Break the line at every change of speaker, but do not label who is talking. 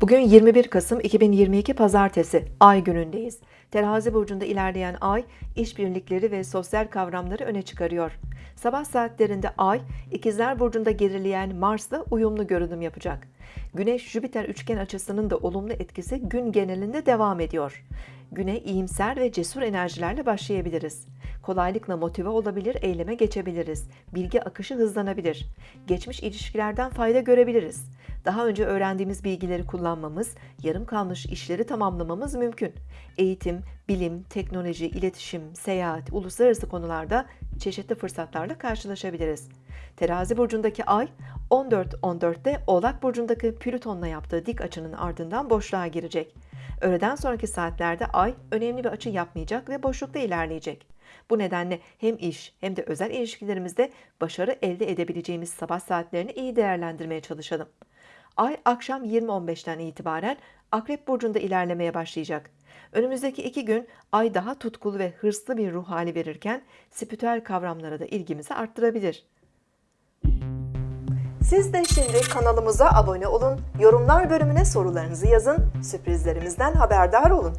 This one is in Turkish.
Bugün 21 Kasım 2022 Pazartesi, Ay günündeyiz. Terazi burcunda ilerleyen Ay, işbirlikleri ve sosyal kavramları öne çıkarıyor. Sabah saatlerinde Ay, İkizler Burcu'nda gerileyen Mars'la uyumlu görünüm yapacak. Güneş-Jüpiter üçgen açısının da olumlu etkisi gün genelinde devam ediyor. Güne iyimser ve cesur enerjilerle başlayabiliriz. Kolaylıkla motive olabilir, eyleme geçebiliriz. Bilgi akışı hızlanabilir. Geçmiş ilişkilerden fayda görebiliriz. Daha önce öğrendiğimiz bilgileri kullanmamız, yarım kalmış işleri tamamlamamız mümkün. Eğitim, bilim, teknoloji, iletişim, seyahat, uluslararası konularda çeşitli fırsatlarla karşılaşabiliriz. Terazi burcundaki ay 14-14'te Oğlak burcundaki Plüton'la yaptığı dik açının ardından boşluğa girecek. Öğleden sonraki saatlerde ay önemli bir açı yapmayacak ve boşlukta ilerleyecek. Bu nedenle hem iş hem de özel ilişkilerimizde başarı elde edebileceğimiz sabah saatlerini iyi değerlendirmeye çalışalım. Ay akşam 20.15'ten itibaren Akrep Burcu'nda ilerlemeye başlayacak. Önümüzdeki iki gün Ay daha tutkulu ve hırslı bir ruh hali verirken spiritüel kavramlara da ilgimizi arttırabilir. Siz de şimdi kanalımıza abone olun, yorumlar bölümüne sorularınızı yazın, sürprizlerimizden haberdar olun.